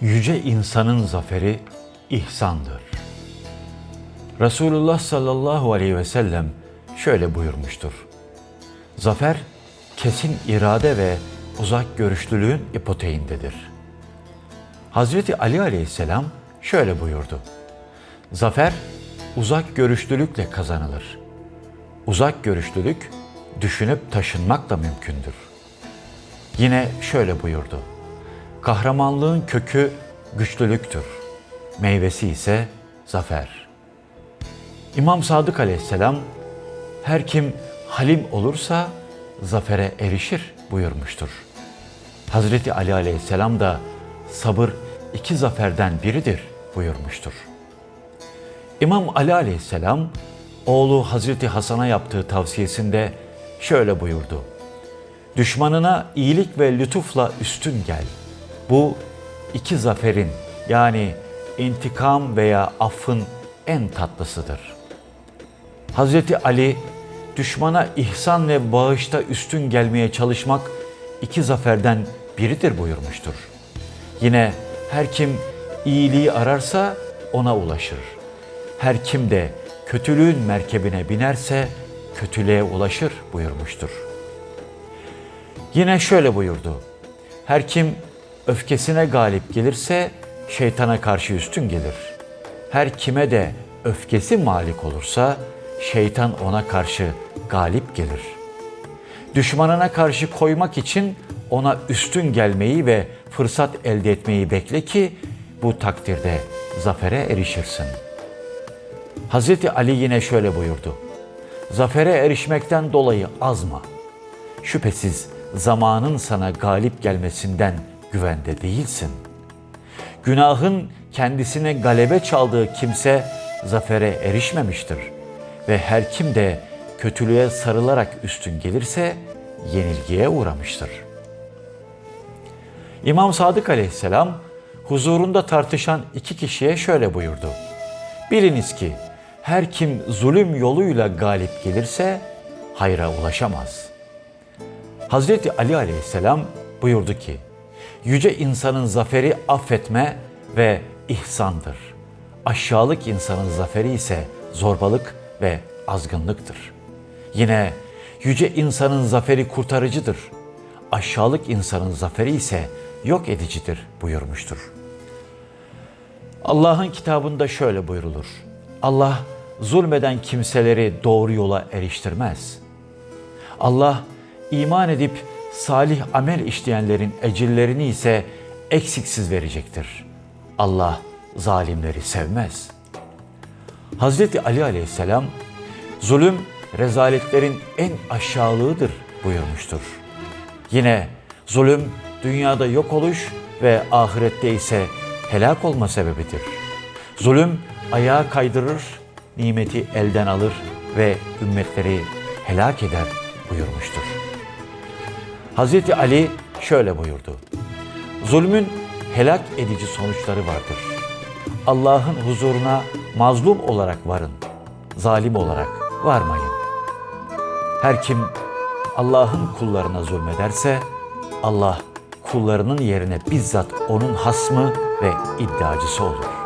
Yüce insanın zaferi ihsandır. Resulullah sallallahu aleyhi ve sellem şöyle buyurmuştur. Zafer kesin irade ve uzak görüşlülüğün ipoteğindedir. Hazreti Ali aleyhisselam şöyle buyurdu. Zafer uzak görüşlülükle kazanılır. Uzak görüşlülük düşünüp taşınmakla mümkündür. Yine şöyle buyurdu. Kahramanlığın kökü güçlülüktür. Meyvesi ise zafer. İmam Sadık aleyhisselam her kim halim olursa zafere erişir buyurmuştur. Hazreti Ali aleyhisselam da sabır iki zaferden biridir buyurmuştur. İmam Ali aleyhisselam oğlu Hazreti Hasan'a yaptığı tavsiyesinde şöyle buyurdu. Düşmanına iyilik ve lütufla üstün gel. Bu iki zaferin yani intikam veya affın en tatlısıdır. Hazreti Ali düşmana ihsan ve bağışta üstün gelmeye çalışmak iki zaferden biridir buyurmuştur. Yine her kim iyiliği ararsa ona ulaşır. Her kim de kötülüğün merkebine binerse kötülüğe ulaşır buyurmuştur. Yine şöyle buyurdu. Her kim öfkesine galip gelirse şeytana karşı üstün gelir. Her kime de öfkesi malik olursa şeytan ona karşı galip gelir. Düşmanına karşı koymak için ona üstün gelmeyi ve fırsat elde etmeyi bekle ki bu takdirde zafere erişirsin. Hz. Ali yine şöyle buyurdu. Zafere erişmekten dolayı azma. Şüphesiz zamanın sana galip gelmesinden güvende değilsin. Günahın kendisine galebe çaldığı kimse zafere erişmemiştir ve her kim de kötülüğe sarılarak üstün gelirse yenilgiye uğramıştır. İmam Sadık aleyhisselam huzurunda tartışan iki kişiye şöyle buyurdu. Biliniz ki her kim zulüm yoluyla galip gelirse hayra ulaşamaz. Hazreti Ali aleyhisselam buyurdu ki, Yüce insanın zaferi affetme ve ihsandır. Aşağılık insanın zaferi ise zorbalık ve azgınlıktır. Yine yüce insanın zaferi kurtarıcıdır. Aşağılık insanın zaferi ise yok edicidir buyurmuştur. Allah'ın kitabında şöyle buyrulur. Allah zulmeden kimseleri doğru yola eriştirmez. Allah iman edip salih amel işleyenlerin ecirlerini ise eksiksiz verecektir. Allah zalimleri sevmez. Hazreti Ali aleyhisselam zulüm rezaletlerin en aşağılığıdır buyurmuştur. Yine zulüm dünyada yok oluş ve ahirette ise helak olma sebebidir. Zulüm ayağa kaydırır, nimeti elden alır ve ümmetleri helak eder buyurmuştur. Hazreti Ali şöyle buyurdu. Zulmün helak edici sonuçları vardır. Allah'ın huzuruna mazlum olarak varın, zalim olarak varmayın. Her kim Allah'ın kullarına zulmederse Allah kullarının yerine bizzat onun hasmı ve iddiacısı olur.